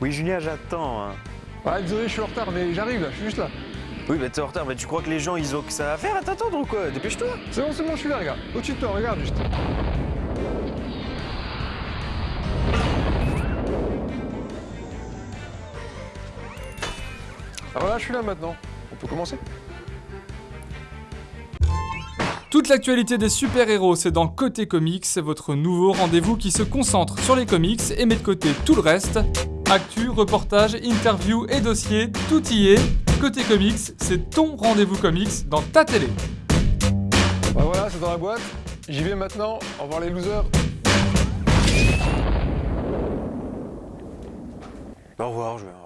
Oui, Julien, j'attends. hein. Ah, désolé, je suis en retard, mais j'arrive là, je suis juste là. Oui, bah t'es en retard, mais tu crois que les gens, ils ont que ça à faire? À t'attendre ou quoi Dépêche-toi C'est bon, c'est bon, je suis là, regarde. Au-dessus de toi, regarde juste. Ah voilà, je suis là maintenant. On peut commencer? Toute l'actualité des super-héros, c'est dans Côté Comics, c'est votre nouveau rendez-vous qui se concentre sur les comics et met de côté tout le reste. Actu, reportages, interviews et dossiers, tout y est. Côté Comics, c'est ton rendez-vous comics dans ta télé. Bah voilà, c'est dans la boîte. J'y vais maintenant. Au revoir les losers. Au revoir, je vais.